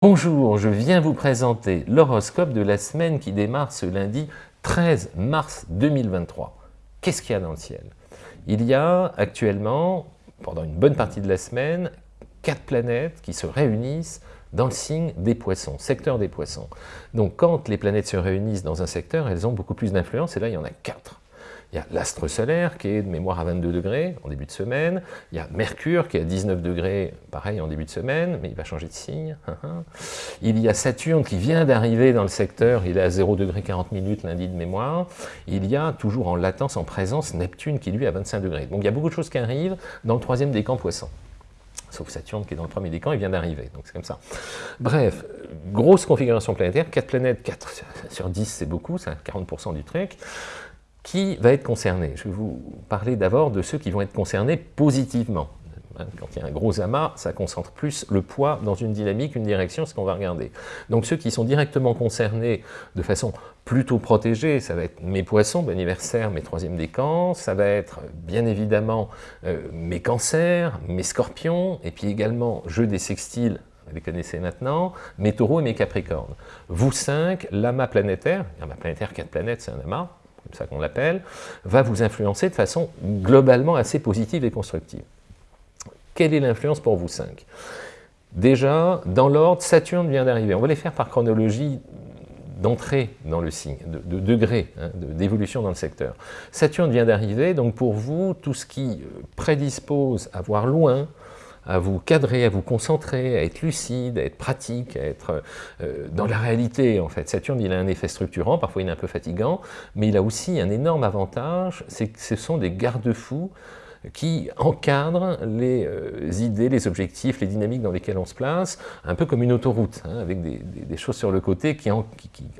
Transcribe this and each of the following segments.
Bonjour, je viens vous présenter l'horoscope de la semaine qui démarre ce lundi 13 mars 2023. Qu'est-ce qu'il y a dans le ciel? Il y a actuellement, pendant une bonne partie de la semaine, quatre planètes qui se réunissent dans le signe des poissons, secteur des poissons. Donc quand les planètes se réunissent dans un secteur, elles ont beaucoup plus d'influence, et là il y en a quatre. Il y a l'astre solaire qui est de mémoire à 22 degrés en début de semaine. Il y a Mercure qui est à 19 degrés, pareil en début de semaine, mais il va changer de signe. Il y a Saturne qui vient d'arriver dans le secteur, il est à 0 degré 40 minutes lundi de mémoire. Il y a toujours en latence, en présence, Neptune qui lui est à 25 degrés. Donc il y a beaucoup de choses qui arrivent dans le troisième décan poisson. Sauf Saturne qui est dans le premier décan, il vient d'arriver, donc c'est comme ça. Bref, grosse configuration planétaire, 4 planètes, 4 sur 10 c'est beaucoup, c'est 40% du truc qui va être concerné Je vais vous parler d'abord de ceux qui vont être concernés positivement. Quand il y a un gros amas, ça concentre plus le poids dans une dynamique, une direction, ce qu'on va regarder. Donc ceux qui sont directement concernés de façon plutôt protégée, ça va être mes poissons, mes anniversaire, mes troisièmes décans, ça va être bien évidemment euh, mes cancers, mes scorpions, et puis également jeu des sextiles, vous les connaissez maintenant, mes taureaux et mes capricornes. Vous cinq, l'amas planétaire, l'amas planétaire, quatre planètes, c'est un amas, comme ça qu'on l'appelle, va vous influencer de façon globalement assez positive et constructive. Quelle est l'influence pour vous cinq? Déjà, dans l'ordre, Saturne vient d'arriver. On va les faire par chronologie d'entrée dans le signe, de, de degré hein, d'évolution dans le secteur. Saturne vient d'arriver, donc pour vous, tout ce qui prédispose à voir loin, à vous cadrer, à vous concentrer, à être lucide, à être pratique, à être euh, dans la réalité en fait. Saturne, il a un effet structurant, parfois il est un peu fatigant, mais il a aussi un énorme avantage, c'est que ce sont des garde-fous qui encadrent les euh, idées, les objectifs, les dynamiques dans lesquelles on se place, un peu comme une autoroute, hein, avec des, choses sur le côté qui,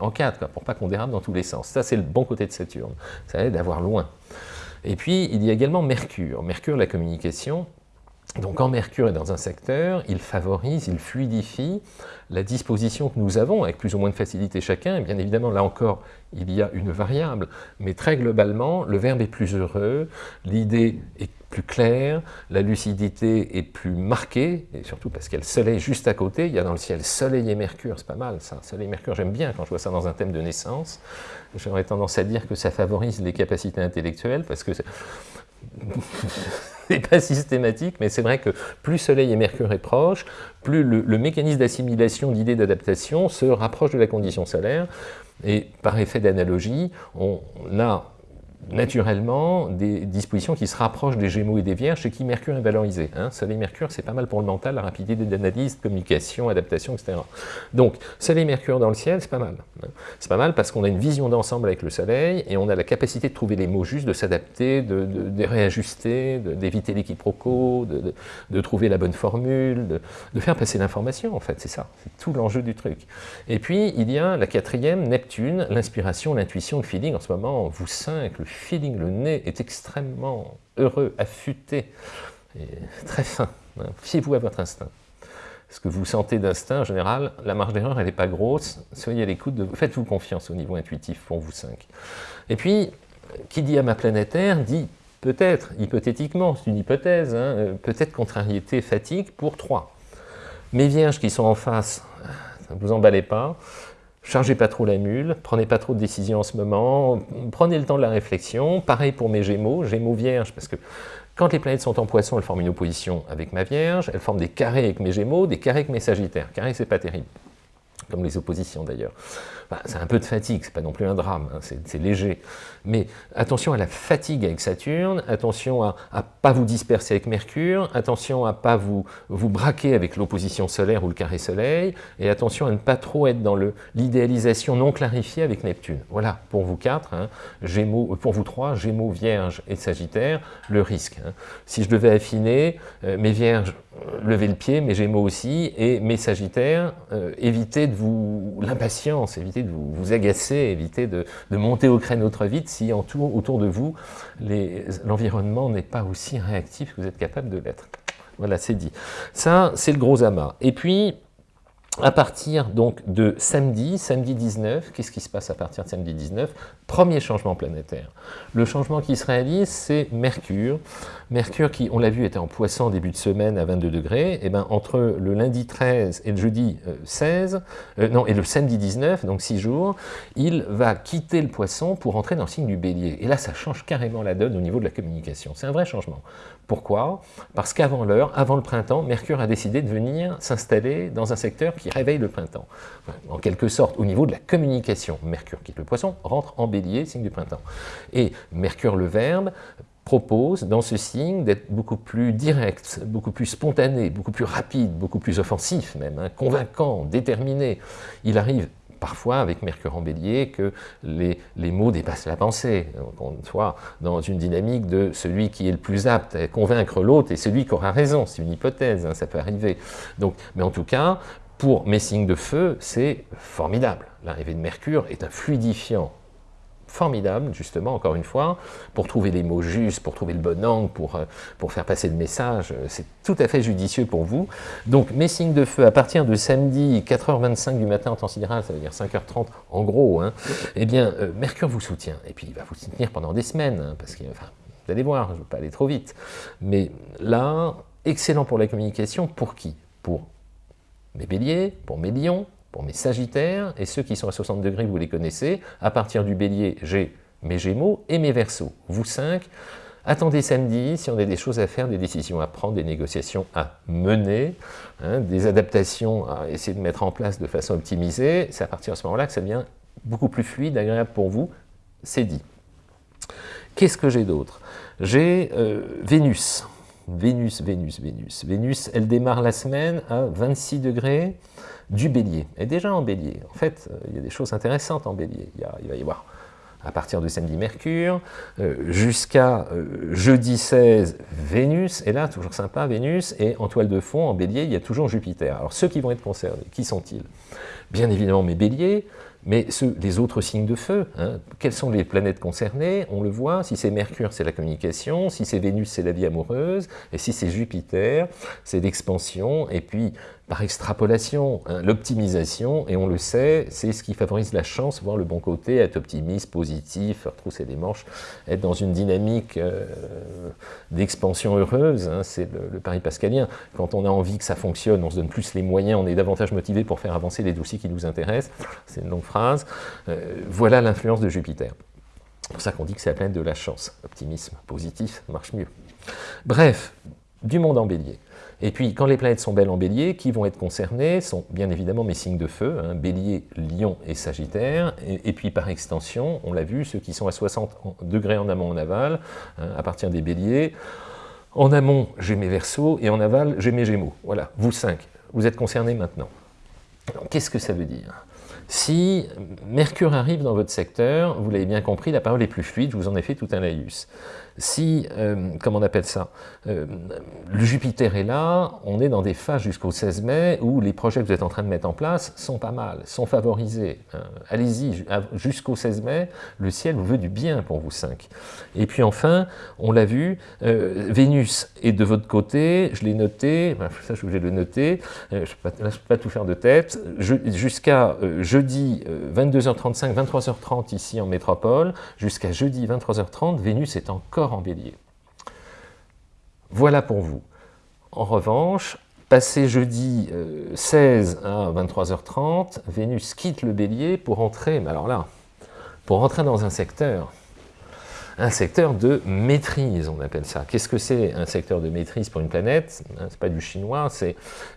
encadrent, quoi, pour pas qu'on dérape dans tous les sens. Ça, c'est le bon côté de Saturne, ça aide à voir loin. Et puis, il y a également Mercure. Mercure, la communication, donc quand Mercure est dans un secteur, il favorise, il fluidifie la disposition que nous avons, avec plus ou moins de facilité chacun, bien évidemment là encore il y a une variable, mais très globalement le verbe est plus heureux, l'idée est plus claire, la lucidité est plus marquée, et surtout parce qu'il y a le soleil juste à côté, il y a dans le ciel soleil et mercure, c'est pas mal ça, soleil et mercure j'aime bien quand je vois ça dans un thème de naissance, j'aurais tendance à dire que ça favorise les capacités intellectuelles, parce que n'est pas systématique, mais c'est vrai que plus Soleil et Mercure est proche, plus le, mécanisme d'assimilation d'idées d'adaptation se rapproche de la condition solaire, et par effet d'analogie, on a naturellement des dispositions qui se rapprochent des Gémeaux et des Vierges, chez qui Mercure est valorisé. Hein. Soleil-Mercure, c'est pas mal pour le mental, la rapidité d'analyse, communication, adaptation, etc. Donc, Soleil-Mercure dans le ciel, c'est pas mal. Hein. C'est pas mal parce qu'on a une vision d'ensemble avec le Soleil, et on a la capacité de trouver les mots justes, de s'adapter, de, réajuster, d'éviter les quiproquos, de, trouver la bonne formule, de, faire passer l'information, en fait, c'est ça, c'est tout l'enjeu du truc. Et puis, il y a la quatrième, Neptune, l'inspiration, l'intuition, le feeling, en ce moment, vous cinq, feeling, le nez est extrêmement heureux, affûté, et très fin. Fiez-vous à votre instinct. Ce que vous sentez d'instinct, en général, la marge d'erreur, elle n'est pas grosse. Soyez à l'écoute, de... faites-vous confiance au niveau intuitif pour vous cinq. Et puis, qui dit à ma planétaire dit peut-être, hypothétiquement, c'est une hypothèse, hein, euh, peut-être contrariété, fatigue pour trois. Mes vierges qui sont en face, ne vous emballez pas, chargez pas trop la mule, prenez pas trop de décisions en ce moment, prenez le temps de la réflexion, pareil pour mes gémeaux, gémeaux vierges, parce que quand les planètes sont en poisson, elles forment une opposition avec ma vierge, elles forment des carrés avec mes gémeaux, des carrés avec mes sagittaires. Carré, c'est pas terrible comme les oppositions d'ailleurs. Bah, c'est un peu de fatigue, c'est pas non plus un drame, hein, c'est léger. Mais attention à la fatigue avec Saturne, attention à ne pas vous disperser avec Mercure, attention à pas vous, vous braquer avec l'opposition solaire ou le carré soleil, et attention à ne pas trop être dans l'idéalisation non clarifiée avec Neptune. Voilà, pour vous quatre, hein, Gémeaux, euh, pour vous trois, Gémeaux, Vierge et Sagittaire, le risque. Hein. Si je devais affiner, euh, mes Vierges, euh, levez le pied, mes Gémeaux aussi, et mes Sagittaires, évitez de vous l'impatience, de vous, agacer, évitez de, monter au créneau trop vite si autour de vous, l'environnement n'est pas aussi réactif que vous êtes capable de l'être. Voilà, c'est dit. Ça, c'est le gros amas. Et puis, à partir donc de samedi, samedi 19, qu'est-ce qui se passe à partir de samedi 19 Premier changement planétaire. Le changement qui se réalise, c'est Mercure. Mercure qui, on l'a vu, était en poisson début de semaine à 22 degrés. Et eh ben, entre le lundi 13 et le jeudi 16, euh, euh, non, et le samedi 19, donc 6 jours, il va quitter le poisson pour entrer dans le signe du bélier. Et là, ça change carrément la donne au niveau de la communication. C'est un vrai changement. Pourquoi? Parce qu'avant l'heure, avant le printemps, Mercure a décidé de venir s'installer dans un secteur qui réveille le printemps. En quelque sorte, au niveau de la communication, Mercure quitte le poisson, rentre en bélier, signe du printemps. Et Mercure le verbe propose dans ce signe d'être beaucoup plus direct, beaucoup plus spontané, beaucoup plus rapide, beaucoup plus offensif même, hein, convaincant, déterminé. Il arrive parfois avec Mercure en bélier que les, mots dépassent la pensée. On soit dans une dynamique de celui qui est le plus apte à convaincre l'autre et celui qui aura raison. C'est une hypothèse, hein, ça peut arriver. Donc, mais en tout cas, pour mes signes de feu, c'est formidable. L'arrivée de Mercure est un fluidifiant formidable, justement, encore une fois, pour trouver les mots justes, pour trouver le bon angle, pour, euh, pour faire passer le message. Euh, c'est tout à fait judicieux pour vous. Donc, mes signes de feu, à partir de samedi, 4h25 du matin en temps sidéral, ça veut dire 5h30 en gros, hein, eh bien, euh, Mercure vous soutient. Et puis, il va vous soutenir pendant des semaines, hein, parce que, vous allez voir, je ne veux pas aller trop vite. Mais là, excellent pour la communication, pour qui? Pour mes béliers, pour mes lions, pour mes sagittaires, et ceux qui sont à 60 degrés, vous les connaissez. À partir du bélier, j'ai mes gémeaux et mes versos. Vous cinq, attendez samedi si on a des choses à faire, des décisions à prendre, des négociations à mener, hein, des adaptations à essayer de mettre en place de façon optimisée. C'est à partir de ce moment-là que ça devient beaucoup plus fluide, agréable pour vous. C'est dit. Qu'est-ce que j'ai d'autre? J'ai euh, Vénus. Vénus, Vénus, Vénus. Vénus, elle démarre la semaine à 26 degrés du bélier. Et déjà en bélier, en fait, euh, il y a des choses intéressantes en bélier. Il, va y avoir à partir de samedi Mercure, euh, jusqu'à euh, jeudi 16 Vénus, et là, toujours sympa, Vénus, et en toile de fond, en bélier, il y a toujours Jupiter. Alors ceux qui vont être concernés, qui sont-ils? Bien évidemment mes béliers, mais les autres signes de feu, hein, quelles sont les planètes concernées? On le voit, si c'est Mercure, c'est la communication, si c'est Vénus, c'est la vie amoureuse, et si c'est Jupiter, c'est l'expansion, et puis par extrapolation, hein, l'optimisation, et on le sait, c'est ce qui favorise la chance, voir le bon côté, être optimiste, positif, retrousser les manches, être dans une dynamique euh, d'expansion heureuse, hein, c'est le, pari pascalien. Quand on a envie que ça fonctionne, on se donne plus les moyens, on est davantage motivé pour faire avancer les dossiers qui nous intéressent, c'est une longue phrase. Euh, voilà l'influence de Jupiter. C'est pour ça qu'on dit que c'est la planète de la chance. Optimisme positif marche mieux. Bref, du monde en bélier. Et puis, quand les planètes sont belles en bélier, qui vont être concernées sont bien évidemment mes signes de feu, hein, bélier, lion et sagittaire, et, puis par extension, on l'a vu, ceux qui sont à 60 degrés en amont en aval, hein, à partir des béliers, en amont, j'ai mes versos, et en aval, j'ai mes gémeaux. Voilà, vous cinq, vous êtes concernés maintenant. Qu'est-ce que ça veut dire? Si Mercure arrive dans votre secteur, vous l'avez bien compris, la parole est plus fluide, je vous en ai fait tout un laïus si, euh, comment on appelle ça, euh, le Jupiter est là, on est dans des phases jusqu'au 16 mai où les projets que vous êtes en train de mettre en place sont pas mal, sont favorisés. Hein. Allez-y, jusqu'au 16 mai, le ciel vous veut du bien pour vous cinq. Et puis enfin, on l'a vu, euh, Vénus est de votre côté, je l'ai noté, ça je vais le noter, je ne peux, pas tout faire de tête, jusqu'à jeudi 22h35, 23h30 ici en métropole, jusqu'à jeudi 23h30, Vénus est encore en bélier. Voilà pour vous. En revanche, passé jeudi 16 euh, à 23h30, Vénus quitte le bélier pour entrer, mais alors là, pour entrer dans un secteur, un secteur de maîtrise, on appelle ça. Qu'est-ce que c'est un secteur de maîtrise pour une planète? Hein, C'est pas du chinois, c'est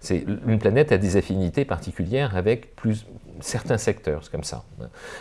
une planète a des affinités particulières avec plus, certains secteurs, c'est comme ça.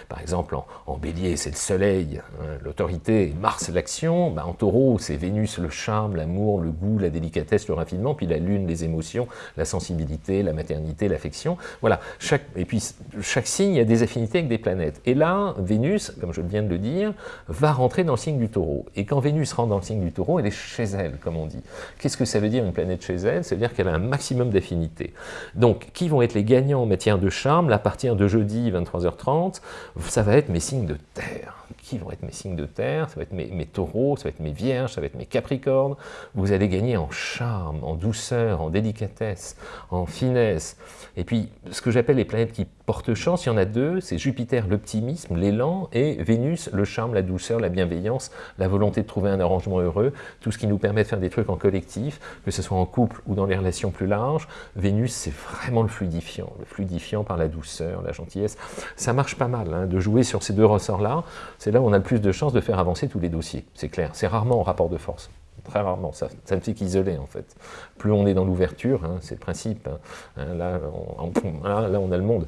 Par exemple, en, bélier, c'est le soleil, hein, l'autorité, Mars, l'action. Ben, en taureau, c'est Vénus, le charme, l'amour, le goût, la délicatesse, le raffinement, puis la lune, les émotions, la sensibilité, la maternité, l'affection. Voilà, chaque, et puis chaque signe a des affinités avec des planètes. Et là, Vénus, comme je viens de le dire, va rentrer dans le du taureau. Et quand Vénus rentre dans le signe du taureau, elle est chez elle, comme on dit. Qu'est-ce que ça veut dire une planète chez elle? Ça veut dire qu'elle a un maximum d'affinités. Donc, qui vont être les gagnants en matière de charme? La partie de jeudi 23h30, ça va être mes signes de terre qui vont être mes signes de terre, ça va être mes, taureaux, ça va être mes vierges, ça va être mes capricornes. Vous allez gagner en charme, en douceur, en délicatesse, en finesse. Et puis, ce que j'appelle les planètes qui portent chance, il y en a deux, c'est Jupiter, l'optimisme, l'élan, et Vénus, le charme, la douceur, la bienveillance, la volonté de trouver un arrangement heureux, tout ce qui nous permet de faire des trucs en collectif, que ce soit en couple ou dans les relations plus larges. Vénus, c'est vraiment le fluidifiant, le fluidifiant par la douceur, la gentillesse. Ça marche pas mal hein, de jouer sur ces deux ressorts-là. C'est là on a le plus de chances de faire avancer tous les dossiers, c'est clair. C'est rarement en rapport de force très rarement, ça, ne fait qu'isoler en fait. Plus on est dans l'ouverture, hein, c'est le principe, hein. Hein, là, on, là, a le monde,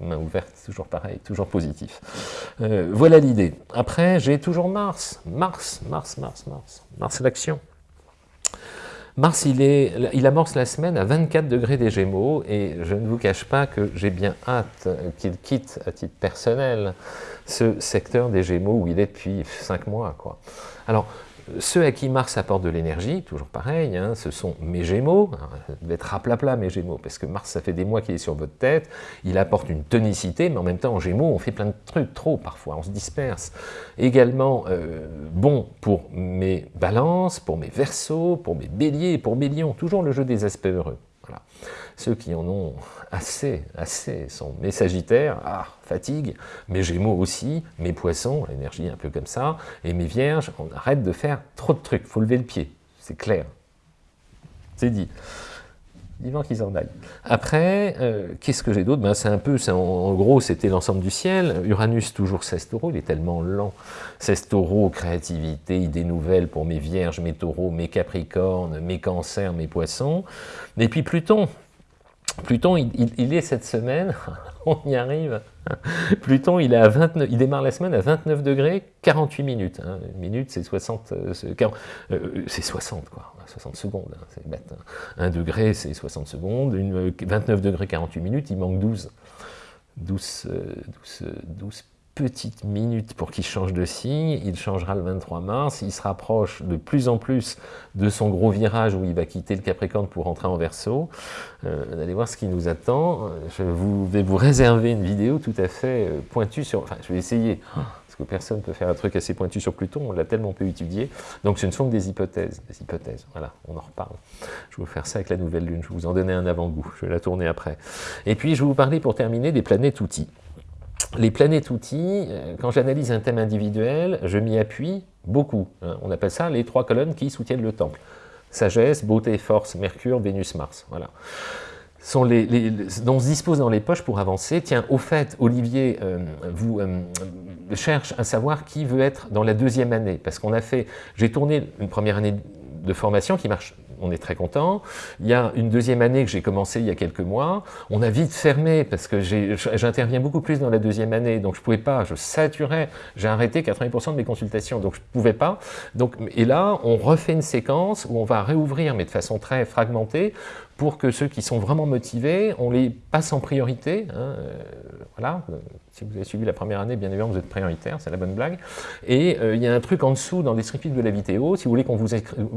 main ouverte, toujours pareil, toujours positif. Euh, voilà l'idée. Après, j'ai toujours Mars, Mars, Mars, Mars, Mars, Mars l'action. Mars, il, amorce la semaine à 24 degrés des Gémeaux, et je ne vous cache pas que j'ai bien hâte qu'il quitte, à titre personnel, ce secteur des Gémeaux où il est depuis 5 mois. Alors, ceux à qui Mars apporte de l'énergie, toujours pareil, hein, ce sont mes Gémeaux, ça devait être raplapla mes Gémeaux, parce que Mars, ça fait des mois qu'il est sur votre tête, il apporte une tonicité, mais en même temps, en Gémeaux, on fait plein de trucs, trop parfois, on se disperse. Également, euh, bon pour mes balances, pour mes versos, pour mes béliers, pour mes lions, toujours le jeu des aspects heureux. Ceux qui en ont assez, assez, sont mes sagittaires, ah, fatigue, mes gémeaux aussi, mes poissons, l'énergie un peu comme ça, et mes vierges, on arrête de faire trop de trucs, faut lever le pied, c'est clair. C'est dit. Vivant qu'ils en aillent. Après, euh, qu'est-ce que j'ai d'autre? Ben, C'est un peu, en, en, gros, c'était l'ensemble du ciel. Uranus, toujours 16 taureaux, il est tellement lent. 16 taureaux, créativité, idées nouvelles pour mes vierges, mes taureaux, mes capricornes, mes cancers, mes poissons. Et puis Pluton, Pluton, il, est cette semaine, on y arrive, Pluton, il, est à 29, il démarre la semaine à 29 degrés, 48 minutes. Hein. Une minute, c'est 60, euh, euh, c'est 60, quoi, 60 secondes, hein, c'est bête. Hein. Un degré, c'est 60 secondes, une, 29 degrés, 48 minutes, il manque 12. 12, 12, 12 petite minute pour qu'il change de signe, il changera le 23 mars, il se rapproche de plus en plus de son gros virage où il va quitter le Capricorne pour rentrer en Verseau. Euh, allez voir ce qui nous attend. Je vous, vais vous réserver une vidéo tout à fait euh, pointue sur... Enfin, je vais essayer, parce que personne ne peut faire un truc assez pointu sur Pluton, on l'a tellement peu étudié. Donc ce ne sont que des hypothèses, des hypothèses, voilà, on en reparle. Je vais vous faire ça avec la nouvelle lune, je vais vous en donner un avant-goût, je vais la tourner après. Et puis je vais vous parler pour terminer des planètes outils les planètes outils, euh, quand j'analyse un thème individuel, je m'y appuie beaucoup. Hein. On appelle ça les trois colonnes qui soutiennent le temple. Sagesse, beauté, force, Mercure, Vénus, Mars. Voilà. Sont les, dont on se dispose dans les poches pour avancer. Tiens, au fait, Olivier euh, vous euh, cherche à savoir qui veut être dans la deuxième année, parce qu'on a fait, j'ai tourné une première année de formation qui marche on est très content. Il y a une deuxième année que j'ai commencé il y a quelques mois. On a vite fermé parce que j'interviens beaucoup plus dans la deuxième année, donc je ne pouvais pas, je saturais, j'ai arrêté 80% de mes consultations, donc je pouvais pas. Donc, et là, on refait une séquence où on va réouvrir, mais de façon très fragmentée, pour que ceux qui sont vraiment motivés, on les passe en priorité. Hein, euh, voilà, si vous avez suivi la première année, bien évidemment, vous êtes prioritaire, c'est la bonne blague. Et euh, il y a un truc en dessous, dans le descriptif de la vidéo, si vous voulez qu'on vous,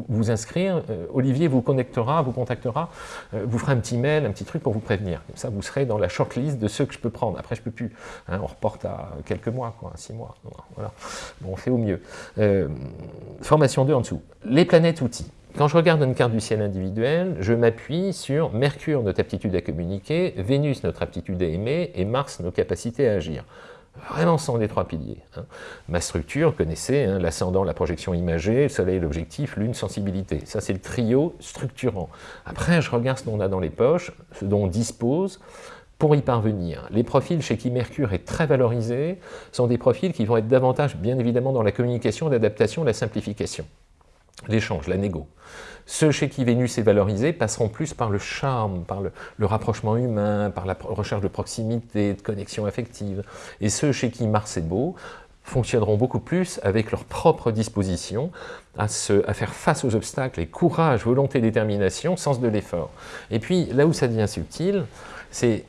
vous inscrire, euh, Olivier vous connectera, vous contactera, vous fera un petit mail, un petit truc pour vous prévenir. Comme ça, vous serez dans la shortlist de ceux que je peux prendre. Après, je peux plus. Hein, on reporte à quelques mois, quoi, six mois. Voilà. Bon, on fait au mieux. formation 2 en dessous. Les planètes outils. Quand je regarde une carte du ciel individuelle, je m'appuie sur Mercure, notre aptitude à communiquer, Vénus, notre aptitude à aimer, et Mars, nos capacités à agir. Vraiment, sont les trois piliers. Hein. Ma structure, connaissez, hein, l'ascendant, la projection imagée, Soleil, l'objectif, Lune, sensibilité. Ça, c'est le trio structurant. Après, je regarde ce qu'on a dans les poches, ce dont on dispose, pour y parvenir. Les profils chez qui Mercure est très valorisé sont des profils qui vont être davantage, bien évidemment, dans la communication, l'adaptation, la simplification l'échange, la négo. Ceux chez qui Vénus est valorisé passeront plus par le charme, par le, rapprochement humain, par la recherche de proximité, de connexion affective. Et ceux chez qui Mars est beau fonctionneront beaucoup plus avec leur propre disposition à, à faire face aux obstacles et courage, volonté, détermination, sens de l'effort. Et puis, là où ça devient subtil, c'est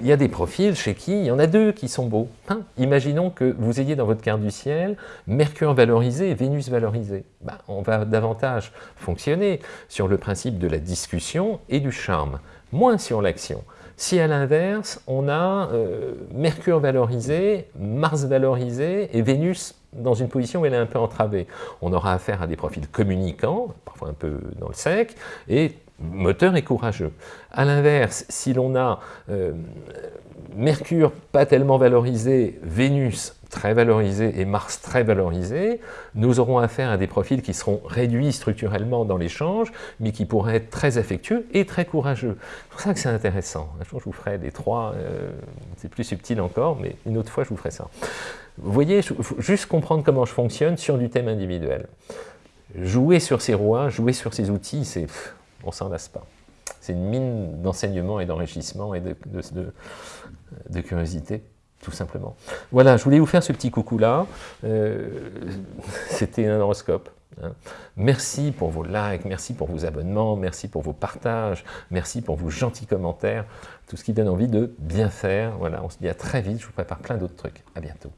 il y a des profils chez qui il y en a deux qui sont beaux. Hein. Imaginons que vous ayez dans votre carte du ciel Mercure valorisé et Vénus valorisé. Ben, on va davantage fonctionner sur le principe de la discussion et du charme, moins sur l'action. Si à l'inverse, on a euh, Mercure valorisé, Mars valorisé et Vénus dans une position où elle est un peu entravée, on aura affaire à des profils communicants, parfois un peu dans le sec, et moteur et courageux. A l'inverse, si l'on a euh, Mercure pas tellement valorisé, Vénus très valorisé et Mars très valorisé, nous aurons affaire à des profils qui seront réduits structurellement dans l'échange, mais qui pourraient être très affectueux et très courageux. C'est pour ça que c'est intéressant. Un jour, je vous ferai les trois, euh, c'est plus subtil encore, mais une autre fois, je vous ferai ça. Vous voyez, juste comprendre comment je fonctionne sur du thème individuel. Jouer sur ces rouages, jouer sur ces outils, c'est on s'en lasse pas. C'est une mine d'enseignement et d'enrichissement et de, curiosité, tout simplement. Voilà, je voulais vous faire ce petit coucou-là. Euh, c'était un horoscope. Hein. Merci pour vos likes, merci pour vos abonnements, merci pour vos partages, merci pour vos gentils commentaires, tout ce qui donne envie de bien faire. Voilà, on se dit à très vite, je vous prépare plein d'autres trucs. À bientôt.